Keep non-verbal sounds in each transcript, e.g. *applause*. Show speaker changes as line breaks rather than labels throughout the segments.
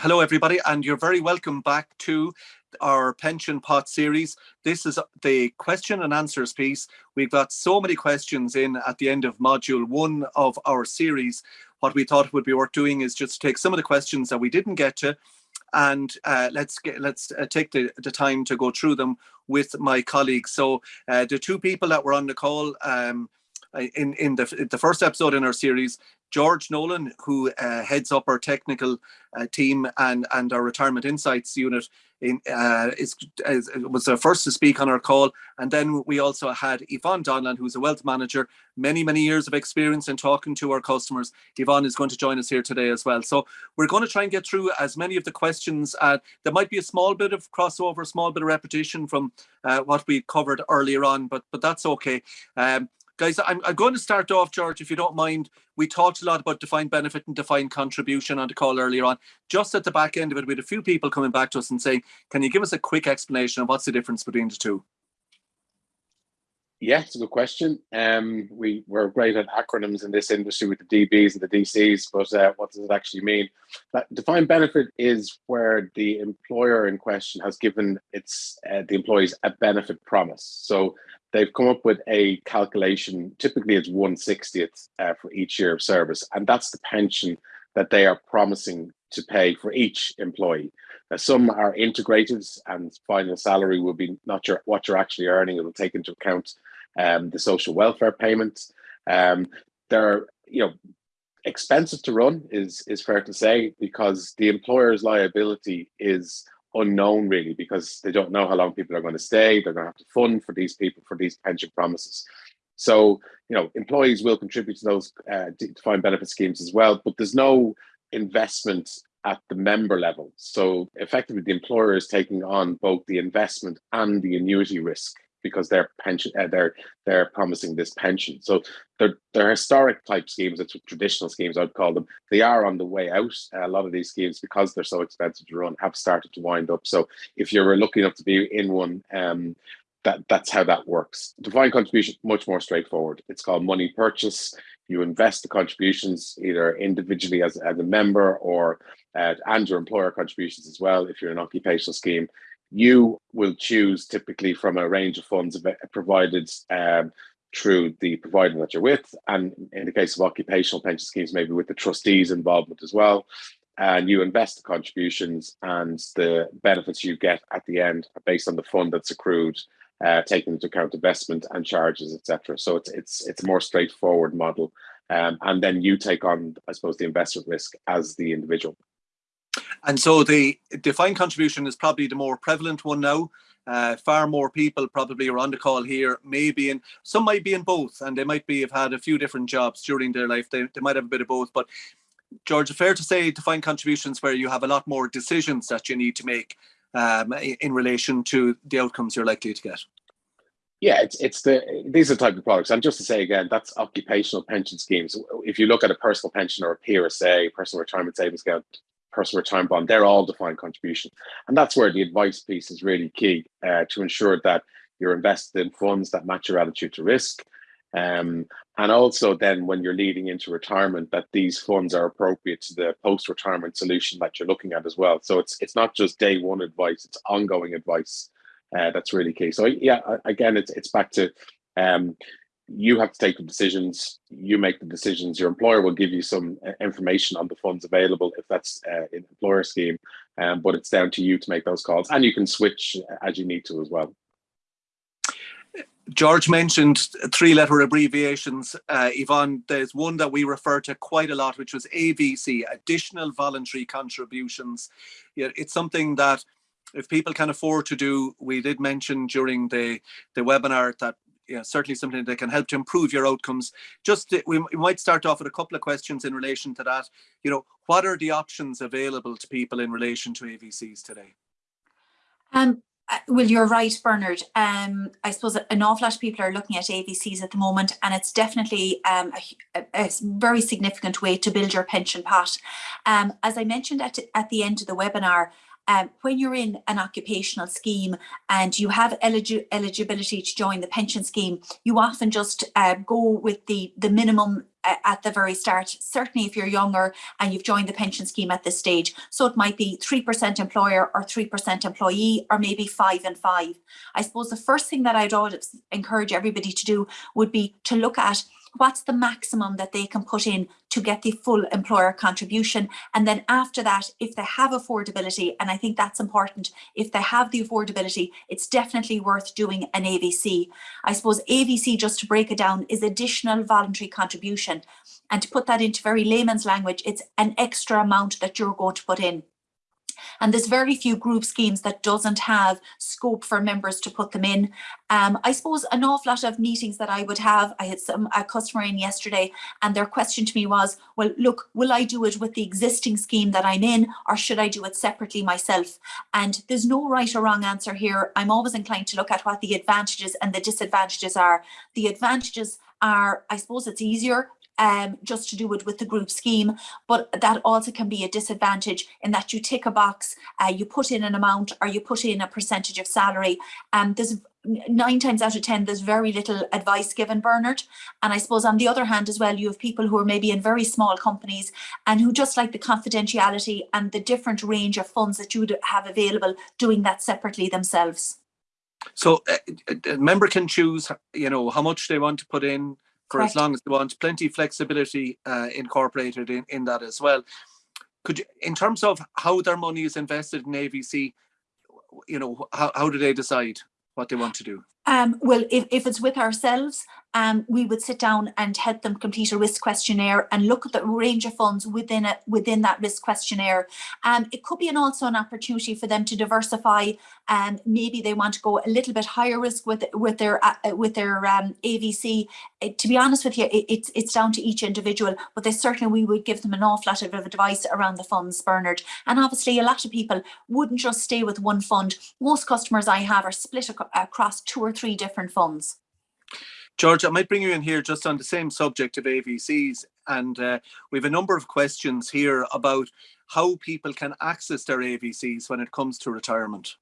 hello everybody and you're very welcome back to our pension pot series. This is the question and answers piece. We've got so many questions in at the end of module one of our series. What we thought would be worth doing is just take some of the questions that we didn't get to and uh, let's get let's uh, take the, the time to go through them with my colleagues. So uh, the two people that were on the call um, in in the the first episode in our series George Nolan, who uh, heads up our technical uh, team and, and our retirement insights unit, in, uh, is, is, was the first to speak on our call. And then we also had Yvonne Donlan, who's a wealth manager, many, many years of experience in talking to our customers. Yvonne is going to join us here today as well. So we're going to try and get through as many of the questions. Uh, there might be a small bit of crossover, a small bit of repetition from uh, what we covered earlier on, but, but that's okay. Um, Guys, I'm, I'm going to start off, George, if you don't mind. We talked a lot about defined benefit and defined contribution on the call earlier on. Just at the back end of it, we had a few people coming back to us and saying, can you give us a quick explanation of what's the difference between the two?
Yeah, it's a good question. Um, we, we're great at acronyms in this industry with the DBs and the DCs, but uh, what does it actually mean? Defined benefit is where the employer in question has given its uh, the employees a benefit promise. So they've come up with a calculation, typically it's 160th uh, for each year of service, and that's the pension that they are promising to pay for each employee. Now, some are integrated and final salary will be not your, what you're actually earning. It will take into account um, the social welfare payments. Um, they're, you know, expensive to run is, is fair to say because the employer's liability is unknown really because they don't know how long people are going to stay. They're going to have to fund for these people for these pension promises. So, you know, employees will contribute to those uh, defined benefit schemes as well, but there's no investment at the member level. So effectively the employer is taking on both the investment and the annuity risk because they're pension uh, they're they're promising this pension. So they're they're historic type schemes, it's traditional schemes I'd call them. They are on the way out. A lot of these schemes, because they're so expensive to run, have started to wind up. So if you're lucky enough to be in one, um, that that's how that works. Defined contribution much more straightforward. It's called money purchase. You invest the contributions either individually as, as a member or uh, and your employer contributions as well if you're an occupational scheme you will choose typically from a range of funds provided um, through the provider that you're with. And in the case of occupational pension schemes, maybe with the trustees involvement as well. And you invest the contributions and the benefits you get at the end based on the fund that's accrued, uh, taking into account investment and charges, etc. So it's it's it's a more straightforward model. Um, and then you take on, I suppose, the investment risk as the individual.
And so the defined contribution is probably the more prevalent one now. Uh, far more people probably are on the call here, maybe in some might be in both, and they might be have had a few different jobs during their life. They, they might have a bit of both. But George, fair to say defined contributions where you have a lot more decisions that you need to make um, in relation to the outcomes you're likely to get.
Yeah, it's it's the these are the type of products. And just to say again, that's occupational pension schemes. If you look at a personal pension or a PRSA, personal retirement savings account, personal retirement bond, they're all defined contribution. And that's where the advice piece is really key uh, to ensure that you're invested in funds that match your attitude to risk. Um, and also then when you're leading into retirement, that these funds are appropriate to the post-retirement solution that you're looking at as well. So it's it's not just day one advice, it's ongoing advice. Uh, that's really key. So yeah, again, it's it's back to um, you have to take the decisions you make the decisions your employer will give you some uh, information on the funds available if that's uh, an employer scheme um, but it's down to you to make those calls and you can switch as you need to as well
George mentioned three letter abbreviations. Uh, Yvonne, there's one that we refer to quite a lot, which was AVC, Additional Voluntary Contributions. It's something that if people can afford to do, we did mention during the, the webinar that know, certainly something that can help to improve your outcomes. Just to, we, we might start off with a couple of questions in relation to that. You know, what are the options available to people in relation to AVCs today?
Um, uh, well, you're right, Bernard. Um, I suppose an awful lot of people are looking at AVCs at the moment, and it's definitely um, a, a, very significant way to build your pension pot. Um, as I mentioned at, at the end of the webinar, um, when you're in an occupational scheme and you have eligi eligibility to join the pension scheme, you often just uh, go with the, the minimum at the very start, certainly if you're younger and you've joined the pension scheme at this stage. So it might be 3% employer or 3% employee or maybe five and five. I suppose the first thing that I'd always encourage everybody to do would be to look at what's the maximum that they can put in to get the full employer contribution and then after that if they have affordability and I think that's important if they have the affordability it's definitely worth doing an AVC. I suppose AVC just to break it down is additional voluntary contribution and to put that into very layman's language it's an extra amount that you're going to put in. And there's very few group schemes that doesn't have scope for members to put them in. Um, I suppose an awful lot of meetings that I would have, I had some a customer in yesterday and their question to me was, well, look, will I do it with the existing scheme that I'm in or should I do it separately myself? And there's no right or wrong answer here. I'm always inclined to look at what the advantages and the disadvantages are. The advantages are, I suppose it's easier um, just to do it with the group scheme, but that also can be a disadvantage in that you tick a box, uh, you put in an amount or you put in a percentage of salary. Um, there's nine times out of 10, there's very little advice given, Bernard. And I suppose on the other hand as well, you have people who are maybe in very small companies and who just like the confidentiality and the different range of funds that you would have available doing that separately themselves.
So uh, a member can choose, you know, how much they want to put in, for Correct. as long as they want. Plenty flexibility uh, incorporated in, in that as well. Could you, in terms of how their money is invested in AVC, you know, how, how do they decide what they want to do?
Um, well, if, if it's with ourselves, um, we would sit down and help them complete a risk questionnaire and look at the range of funds within it within that risk questionnaire. Um, it could be an also an opportunity for them to diversify. And um, maybe they want to go a little bit higher risk with with their uh, with their um, AVC. It, to be honest with you, it, it's it's down to each individual, but they certainly we would give them an awful lot of advice around the funds, Bernard. And obviously, a lot of people wouldn't just stay with one fund. Most customers I have are split ac across two or three different funds.
George, I might bring you in here just on the same subject of AVCs. And uh, we have a number of questions here about how people can access their AVCs when it comes to retirement.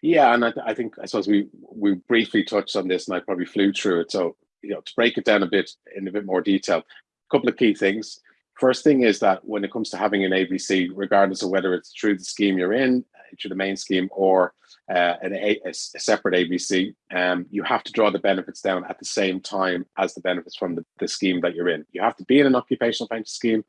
Yeah, and I, I, think I suppose we we briefly touched on this, and I probably flew through it. So you know, to break it down a bit in a bit more detail, a couple of key things. First thing is that when it comes to having an AVC, regardless of whether it's through the scheme you're in, through the main scheme, or uh, an a, a, separate AVC, um, you have to draw the benefits down at the same time as the benefits from the, the scheme that you're in. You have to be in an occupational pension scheme,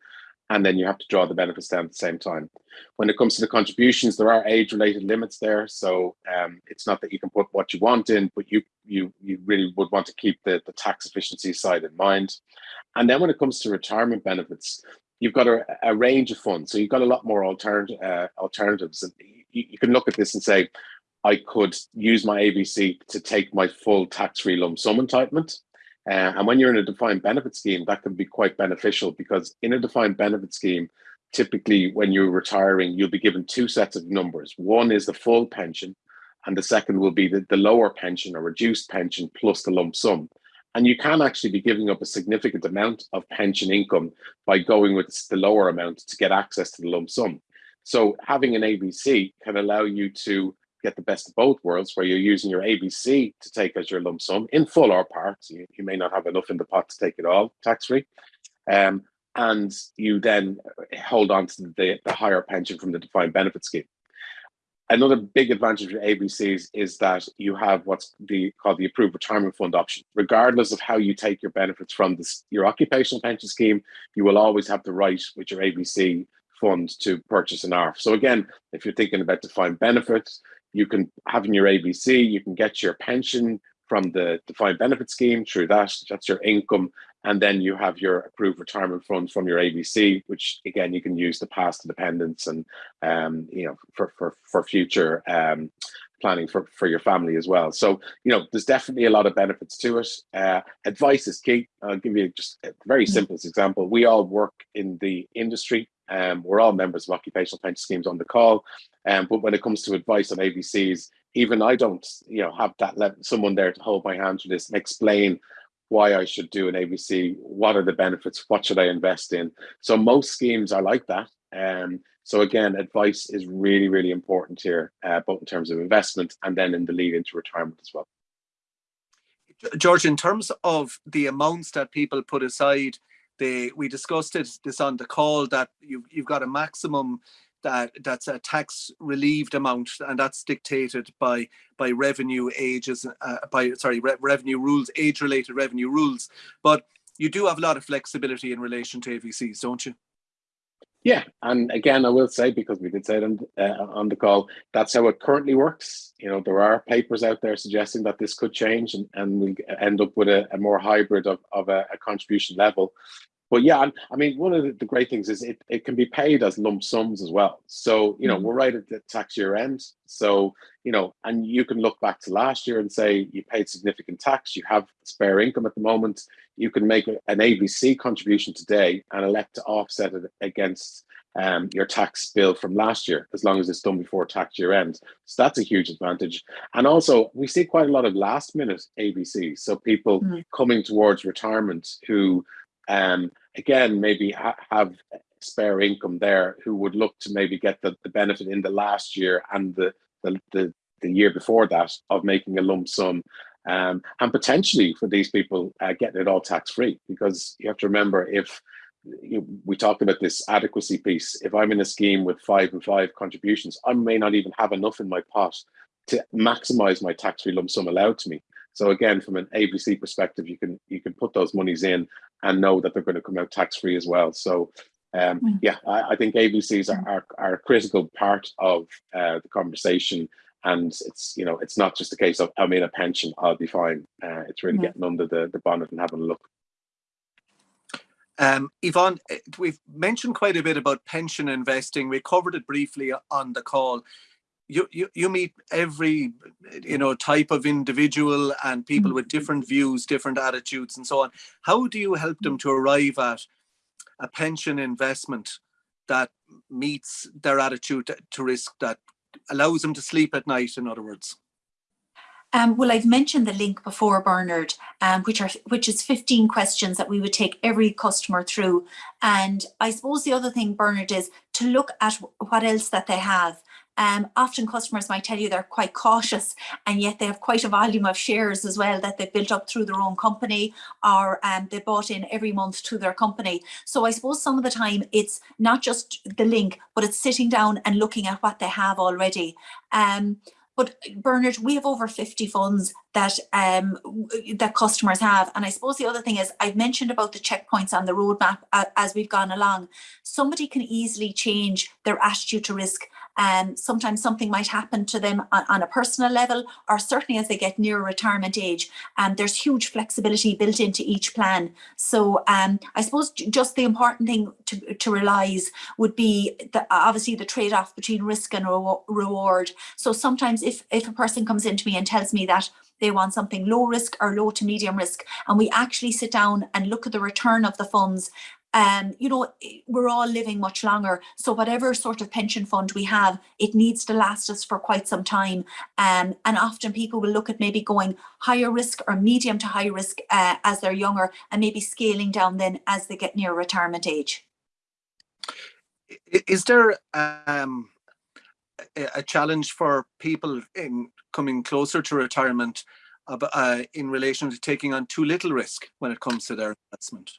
and then you have to draw the benefits down at the same time. When it comes to the contributions, there are age-related limits there, so um, it's not that you can put what you want in, but you you you really would want to keep the, the tax efficiency side in mind. And then when it comes to retirement benefits, you've got a, a range of funds, so you've got a lot more alternative uh, alternatives. You, you can look at this and say, I could use my AVC to take my full tax-free lump sum entitlement. Uh, and when you're in a defined benefit scheme, that can be quite beneficial because in a defined benefit scheme, typically when you're retiring, you'll be given two sets of numbers. One is the full pension, and the second will be the, the lower pension or reduced pension plus the lump sum. And you can actually be giving up a significant amount of pension income by going with the lower amount to get access to the lump sum. So having an AVC can allow you to get the best of both worlds where you're using your AVC to take as your lump sum in full or part. You, you may not have enough in the pot to take it all tax free. Um, and you then hold on to the, the higher pension from the defined benefit scheme. Another big advantage of AVCs is that you have what's the called the approved retirement fund option. Regardless of how you take your benefits from this, your occupational pension scheme, you will always have the right with your AVC fund to purchase an ARF. So again, if you're thinking about defined benefits, you can have in your AVC, you can get your pension from the defined benefit scheme through that, that's your income. And then you have your approved retirement funds from your AVC, which again, you can use to pass to dependents and, um, you know, for, for, for future um, planning for, for your family as well. So, you know, there's definitely a lot of benefits to it. Uh, advice is key. I'll give you just a very mm-hmm. simplest example. We all work in the industry um, we're all members of occupational pension schemes on the call. Um, but when it comes to advice on AVCs, even I don't, you know, have that let someone there to hold my hand through this and explain why I should do an AVC, what are the benefits, what should I invest in. So most schemes are like that. Um, so again, advice is really, really important here, uh, both in terms of investment and then in the lead into retirement as well
George, in terms of the amounts that people put aside, they we discussed it this on the call that you've you've got a maximum that that's a tax relieved amount and that's dictated by by revenue ages uh, by sorry re revenue rules age related revenue rules. But you do have a lot of flexibility in relation to avcs don't you
yeah, and again, I will say because we did say it on, uh, on the call, that's how it currently works. You know, there are papers out there suggesting that this could change, and, and we'll end up with a, a more hybrid of, of a, a, contribution level. But yeah, I mean, one of the, great things is it, it can be paid as lump sums as well. So, you know, mm-hmm. we're right at the tax year end. So, you know, and you can look back to last year and say you paid significant tax, you have spare income at the moment, you can make an AVC contribution today and elect to offset it against um, your tax bill from last year, as long as it's done before tax year end. So that's a huge advantage. And also, we see quite a lot of last minute AVCs. So people mm-hmm. coming towards retirement who, um, again, maybe ha- have spare income there, who would look to maybe get the, the benefit in the last year and the, the, the, the year before that of making a lump sum um, and potentially for these people uh, getting it all tax free because you have to remember if you, we talked about this adequacy piece if i'm in a scheme with five and five contributions i may not even have enough in my pot to maximize my tax free lump sum allowed to me. So again from an avc perspective you can you can put those monies in and know that they're going to come out tax free as well so um, mm. yeah I, I, think AVCs are, are, are, a critical part of uh, the conversation and it's you know it's not just a case of I'm in a pension, I'll be fine. Uh, it's really getting under the, the bonnet and having a look.
Um, Yvonne, eh, we've mentioned quite a bit about pension investing. We covered it briefly on the call. You, you, you meet every you know type of individual and people mm-hmm. with different views, different attitudes, and so on. How do you help them to arrive at a pension investment that meets their attitude to risk that allows them to sleep at night, in other words?
Um, well, I've mentioned the link before, Bernard, um, which are which is 15 questions that we would take every customer through. And I suppose the other thing, Bernard, is to look at what else that they have. Um, often customers might tell you they're quite cautious and yet they have quite a volume of shares as well that they've built up through their own company or um, they bought in every month to their company. So I suppose some of the time it's not just the link, but it's sitting down and looking at what they have already. Um, but Bernard, we have over 50 funds that um, that customers have. And I suppose the other thing is I've mentioned about the checkpoints on the roadmap uh, as we've gone along. Somebody can easily change their attitude to risk um, sometimes something might happen to them on, on, a personal level, or certainly as they get near retirement age. And um, there's huge flexibility built into each plan. So um, I suppose just the important thing to, to realize would be obviously the trade-off between risk and re reward. So sometimes if, if a person comes into me and tells me that they want something low risk or low to medium risk. And we actually sit down and look at the return of the funds um, you know, we're all living much longer. So whatever sort of pension fund we have, it needs to last us for quite some time. Um, and often people will look at maybe going higher risk or medium to high risk uh, as they're younger and maybe scaling down then as they get near retirement age.
Is there um, a challenge for people in coming closer to retirement uh, in relation to taking on too little risk when it comes to their investment?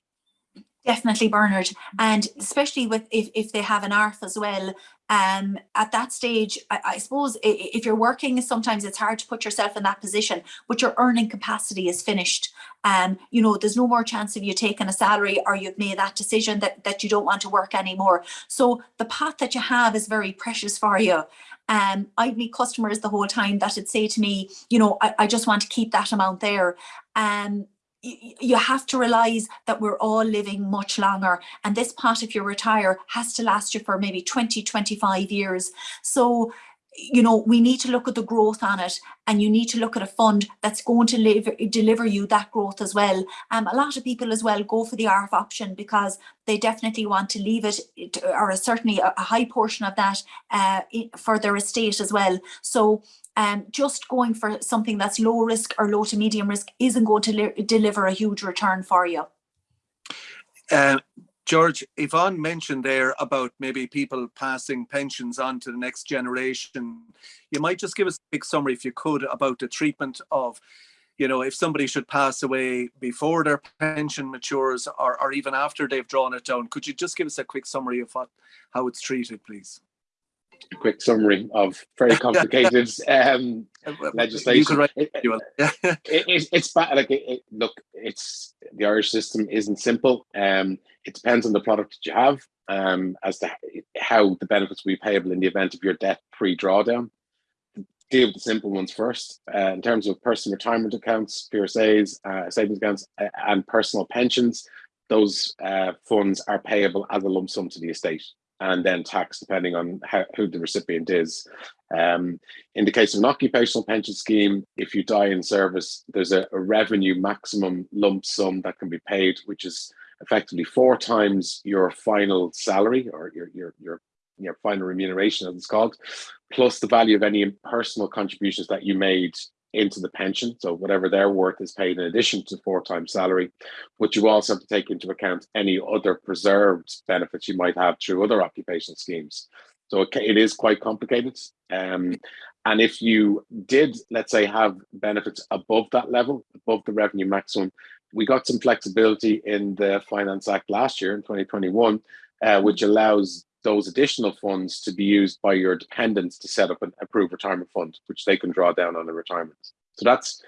Definitely, Bernard, and especially with if, if they have an ARF as well. Um, at that stage, I, I suppose if you're working, sometimes it's hard to put yourself in that position, but your earning capacity is finished. Um, you know, there's no more chance of you taking a salary or you've made that decision that, that you don't want to work anymore. So the path that you have is very precious for you. Um, I'd meet customers the whole time that would say to me, you know, I, I just want to keep that amount there. Um, you have to realize that we're all living much longer and this part if you retire has to last you for maybe 20 25 years. So you know we need to look at the growth on it and you need to look at a fund that's going to live, deliver you that growth as well. Um, a lot of people as well go for the ARF option because they definitely want to leave it or certainly a, high portion of that uh, for their estate as well. So um, just going for something that's low risk or low to medium risk isn't going to deliver a huge return for you.
Uh, George, Yvonne mentioned there about maybe people passing pensions on to the next generation. You might just give us a big summary, if you could, about the treatment of you know, if somebody should pass away before their pension matures or, or even after they've drawn it down, could you just give us a quick summary of what how it's treated, please?
A quick summary of very *laughs* complicated um, legislation. It, it, it, it's bad. Like look, it's the Irish system isn't simple. Um, it depends on the product that you have um, as to how the benefits will be payable in the event of your debt pre-drawdown deal with the simple ones first. Uh, in terms of personal retirement accounts, PRSAs, uh, savings accounts, uh, and personal pensions, those uh, funds are payable as a lump sum to the estate and then tax depending on how, who the recipient is. Um, in the case of an occupational pension scheme, if you die in service, there's a, a revenue maximum lump sum that can be paid, which is effectively four times your final salary or your, your, your you know, final remuneration as it's called, plus the value of any personal contributions that you made into the pension. So whatever their worth is paid in addition to four times salary, but you also have to take into account any other preserved benefits you might have through other occupational schemes. So it, it is quite complicated. Um, and if you did, let's say, have benefits above that level, above the revenue maximum, we got some flexibility in the Finance Act last year in 2021, uh, which allows those additional funds to be used by your dependents to set up an approved retirement fund, which they can draw down on a retirement. So that's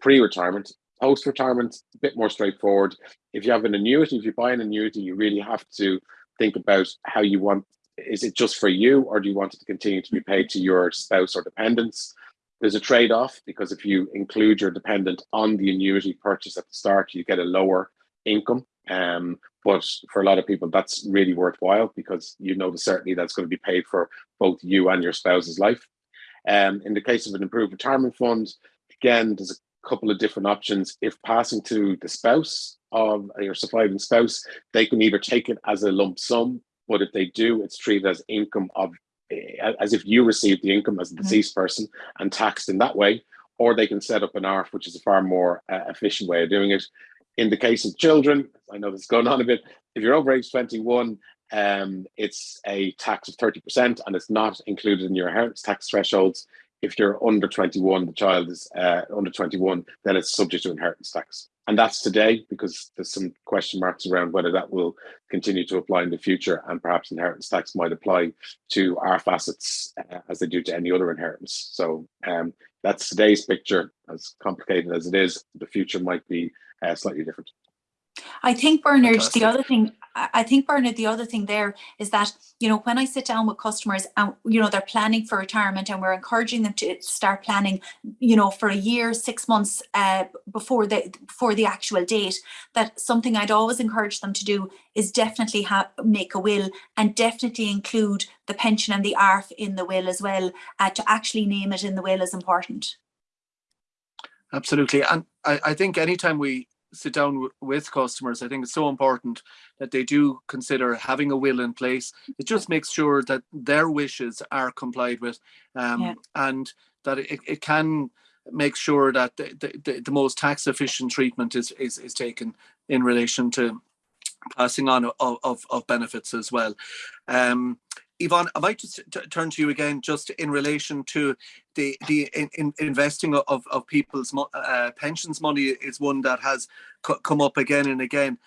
pre-retirement. Post-retirement, a bit more straightforward. If you have an annuity, if you buy an annuity, you really have to think about how you want, is it just for you or do you want it to continue to be paid to your spouse or dependents? There's a trade-off because if you include your dependent on the annuity purchase at the start, you get a lower income. Um, but for a lot of people, that's really worthwhile because you know certainly that's going to be paid for both you and your spouse's life. Um, in the case of an approved retirement fund, again, there's a couple of different options. If passing to the spouse of your surviving spouse, they can either take it as a lump sum, but if they do, it's treated as income of eh, as if you received the income as a mm-hmm. deceased person and taxed in that way, or they can set up an ARF, which is a far more uh, efficient way of doing it. In the case of children, I know this is going on a bit, if you're over age 21, um, it's a tax of 30% and it's not included in your inheritance tax thresholds. If you're under 21, the child is uh, under 21, then it's subject to inheritance tax. And that's today because there's some question marks around whether that will continue to apply in the future and perhaps inheritance tax might apply to our facets uh, as they do to any other inheritance. So um, that's today's picture, as complicated as it is. The future might be uh, slightly different.
I think Bernard, Fantastic. the other thing, I think Bernard, the other thing there is that, you know, when I sit down with customers and, you know, they're planning for retirement and we're encouraging them to start planning, you know, for a year, six months uh, before the before the actual date, that something I'd always encourage them to do is definitely have make a will and definitely include the pension and the ARF in the will as well. Uh, to actually name it in the will is important.
Absolutely. And I, I think anytime we sit down with customers, I think it's so important that they do consider having a will in place. It just makes sure that their wishes are complied with um, yeah. and that it, it can make sure that the, the, the most tax efficient treatment is, is, is taken in relation to passing on of, of, of benefits as well. Um, Yvonne, I might just turn to you again, just in relation to the the in, in investing of of people's uh, pensions money is one that has come up again and again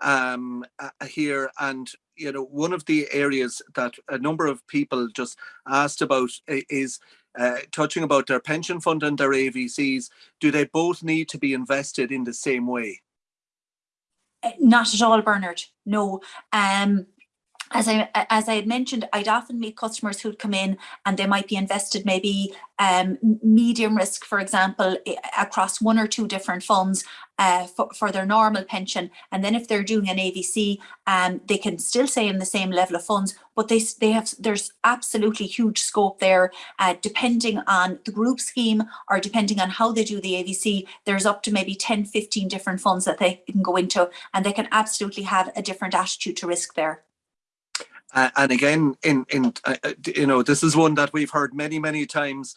um, uh, here, and you know one of the areas that a number of people just asked about is uh, touching about their pension fund and their AVCs. Do they both need to be invested in the same way?
Uh, not at all, Bernard. No. Um, as I as I had mentioned, I'd often meet customers who'd come in and they might be invested maybe um, medium risk, for example, across one or two different funds uh, for, for their normal pension. And then if they're doing an AVC, um, they can still stay in the same level of funds, but they, they have there's absolutely huge scope there, uh, depending on the group scheme or depending on how they do the AVC, there's up to maybe 10, 15 different funds that they can go into and they can absolutely have a different attitude to risk there.
Uh, and again, in in uh, uh, you know, this is one that we've heard many many times.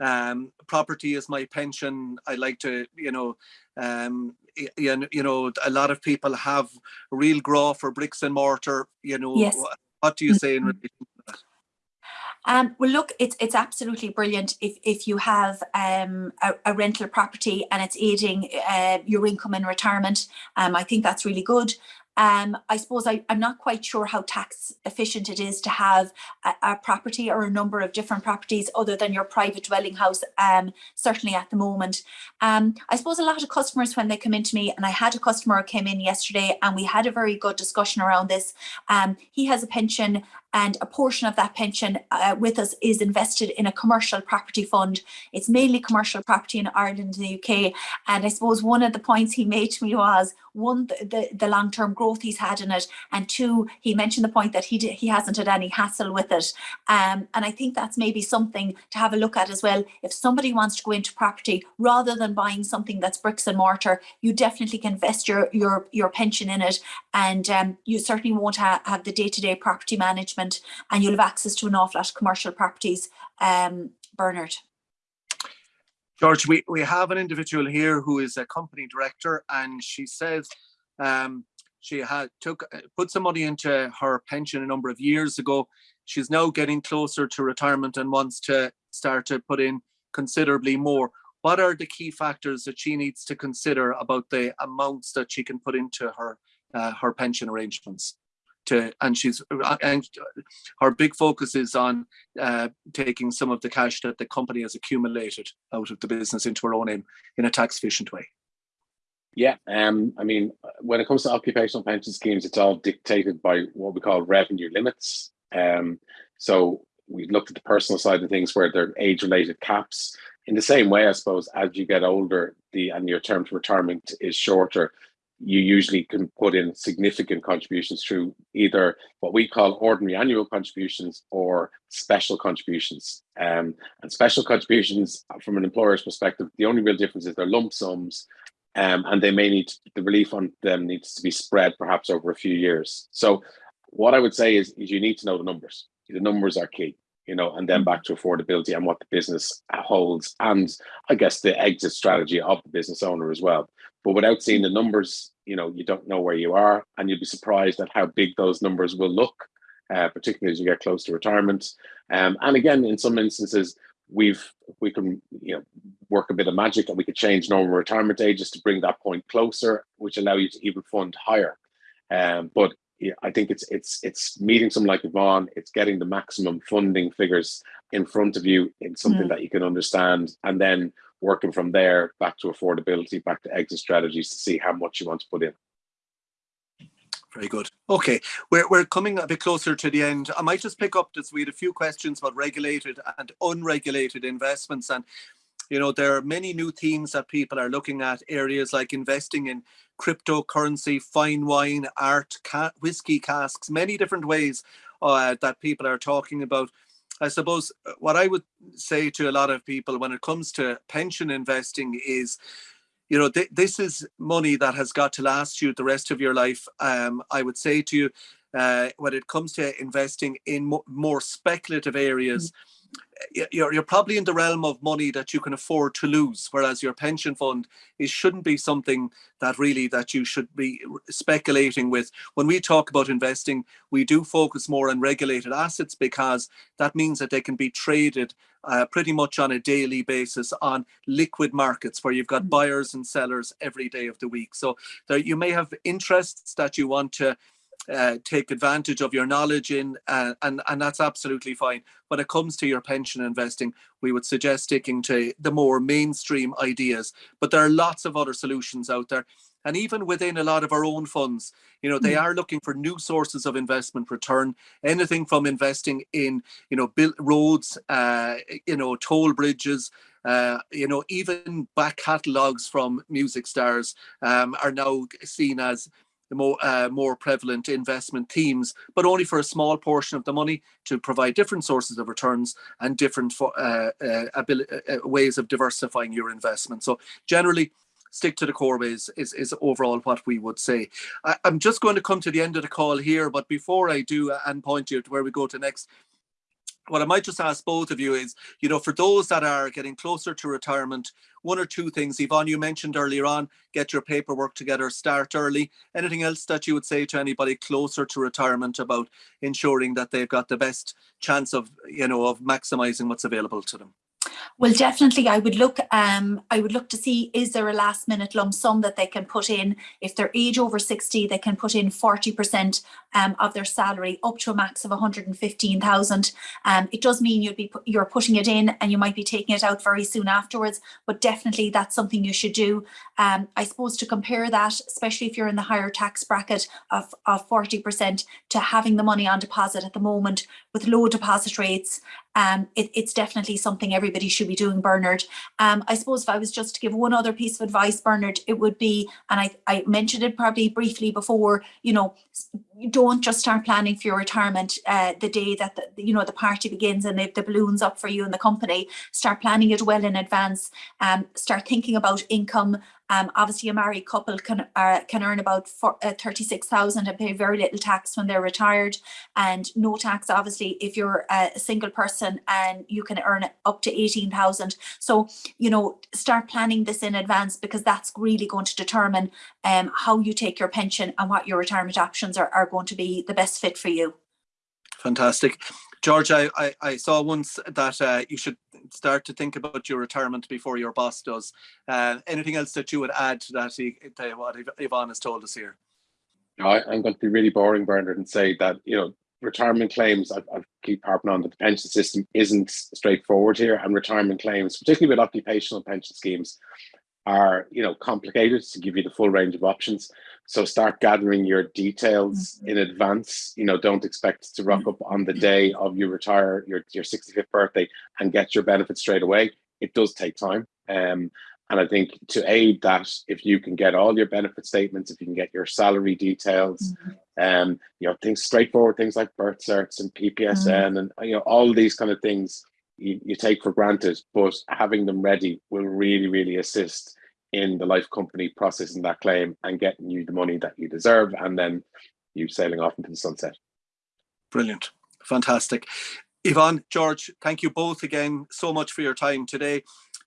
Um, property is my pension. I like to, you know, um, you, you know, a lot of people have real grow for bricks and mortar. You know,
yes.
what do you say in mm-hmm. relation to that?
Um, well, look, it's it's absolutely brilliant if if you have um, a, a, rental property and it's aiding uh, your income in retirement. Um, I think that's really good. Um, I suppose I, am not quite sure how tax efficient it is to have a, a, property or a number of different properties other than your private dwelling house, um, certainly at the moment. Um, I suppose a lot of customers when they come into me, and I had a customer came in yesterday and we had a very good discussion around this. Um, he has a pension and a portion of that pension uh, with us is invested in a commercial property fund. It's mainly commercial property in Ireland and the UK. And I suppose one of the points he made to me was one, the, the, the long-term growth he's had in it, and two, he mentioned the point that he he hasn't had any hassle with it. Um, and I think that's maybe something to have a look at as well. If somebody wants to go into property, rather than buying something that's bricks and mortar, you definitely can invest your your your pension in it, and um, you certainly won't ha have the day-to-day -day property management management and you'll have access to an awful lot of commercial properties. Um, Bernard.
George, we, we have an individual here who is a company director and she says um, she had took put some money into her pension a number of years ago. She's now getting closer to retirement and wants to start to put in considerably more. What are the key factors that she needs to consider about the amounts that she can put into her uh, her pension arrangements? To and she's uh, and her big focus is on uh, taking some of the cash that the company has accumulated out of the business into her own name in a tax efficient way.
Yeah, um, I mean, when it comes to occupational pension schemes, it's all dictated by what we call revenue limits. Um, so we've looked at the personal side of things where there are age-related caps. In the same way, I suppose, as you get older, the and your term to retirement is shorter, you usually can put in significant contributions through either what we call ordinary annual contributions or special contributions. Um, and special contributions, from an employer's perspective, the only real difference is they're lump sums um, and they may need to, the relief on them needs to be spread perhaps over a few years. So what I would say is, is you need to know the numbers. The numbers are key you know, and then back to affordability and what the business holds, and I guess the exit strategy of the business owner as well. But without seeing the numbers, you know, you don't know where you are, and you'll be surprised at how big those numbers will look, uh, particularly as you get close to retirement. Um, and again, in some instances, we've we can you know work a bit of magic, and we could change normal retirement ages to bring that point closer, which allow you to even fund higher. Um, but I think it's it's it's meeting someone like Yvonne, it's getting the maximum funding figures in front of you in something mm. that you can understand, and then working from there back to affordability, back to exit strategies to see how much you want to put in.
Very good. Okay, we're, we're coming a bit closer to the end. I might just pick up this. We had a few questions about regulated and unregulated investments. And, you know, there are many new themes that people are looking at, areas like investing in cryptocurrency, fine wine, art, ca whiskey casks, many different ways uh, that people are talking about. I suppose uh, what I would say to a lot of people when it comes to pension investing is, you know, th this is money that has got to last you the rest of your life. Um, I would say to you, uh, when it comes to investing in mo more speculative areas, mm -hmm you're, you're probably in the realm of money that you can afford to lose whereas your pension fund it shouldn't be something that really that you should be speculating with when we talk about investing we do focus more on regulated assets because that means that they can be traded uh, pretty much on a daily basis on liquid markets where you've got mm. buyers and sellers every day of the week so there you may have interests that you want to uh, take advantage of your knowledge in, uh, and, and that's absolutely fine. When it comes to your pension investing, we would suggest sticking to the more mainstream ideas, but there are lots of other solutions out there. And even within a lot of our own funds, you know, they mm. are looking for new sources of investment return, anything from investing in, you know, built roads, uh, you know, toll bridges, uh, you know, even back catalogs from music stars um, are now seen as the more uh, more prevalent investment themes, but only for a small portion of the money to provide different sources of returns and different uh, uh, uh, uh, ways of diversifying your investment. So generally, stick to the core ways is, is overall what we would say. I, am just going to come to the end of the call here, but before I do and point you to where we go to next, what I might just ask both of you is, you know, for those that are getting closer to retirement, one or two things. Yvonne, you mentioned earlier on, get your paperwork together, start early. Anything else that you would say to anybody closer to retirement about ensuring that they've got the best chance of, you know, of maximizing what's available to them?
Well, definitely, I would look. Um, I would look to see is there a last minute lump sum that they can put in. If they're age over sixty, they can put in forty percent um, of their salary up to a max of one hundred and fifteen thousand. Um, it does mean you'd be you're putting it in and you might be taking it out very soon afterwards. But definitely, that's something you should do. Um, I suppose to compare that, especially if you're in the higher tax bracket of of forty percent, to having the money on deposit at the moment with low deposit rates um, it, it's definitely something everybody should be doing, Bernard. Um, I suppose if I was just to give one other piece of advice, Bernard, it would be, and I, I mentioned it probably briefly before, you know, don't just start planning for your retirement uh, the day that the, you know the party begins and the, the balloons up for you and the company. Start planning it well in advance. Um, start thinking about income um, obviously, a married couple can uh, can earn about uh, thirty six thousand and pay very little tax when they're retired, and no tax obviously if you're a single person and you can earn up to eighteen thousand. So you know, start planning this in advance because that's really going to determine um, how you take your pension and what your retirement options are, are going to be the best fit for you.
Fantastic. George, I, I, I saw once that uh, you should start to think about your retirement before your boss does. Uh, anything else that you would add to that, to what Yvonne has told us here?
I, I'm going to be really boring, Bernard, and say that, you know, retirement claims, I, I keep harping on that the pension system isn't straightforward here, and retirement claims, particularly with occupational pension schemes, are you know complicated to give you the full range of options. So start gathering your details mm -hmm. in advance. You know, don't expect to rock up on the day of your retire your your 65th birthday and get your benefits straight away. It does take time. Um, and I think to aid that, if you can get all your benefit statements, if you can get your salary details, mm -hmm. um, you know, things straightforward, things like birth certs and PPSN mm -hmm. and you know, all these kind of things you, you take for granted, but having them ready will really, really assist in the life company processing that claim and getting you the money that you deserve and then you sailing off into the sunset.
Brilliant. Fantastic. Yvonne, George, thank you both again so much for your time today.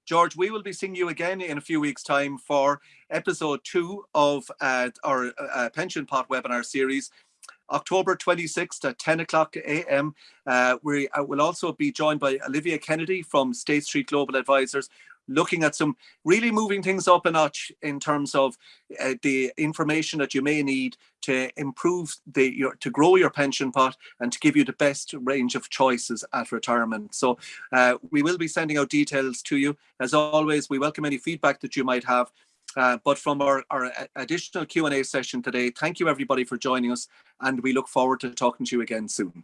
George, we will be seeing you again in a few weeks' time for episode two of uh, our uh, Pension Pot webinar series. October 26th at 10 o'clock a.m. Uh, we uh, will also be joined by Olivia Kennedy from State Street Global Advisors, looking at some really moving things up a notch in terms of uh, the information that you may need to improve the your to grow your pension pot and to give you the best range of choices at retirement. So uh, we will be sending out details to you. As always we welcome any feedback that you might have. Uh, but from our, our additional Q&A session today, thank you everybody for joining us and we look forward to talking to you again soon.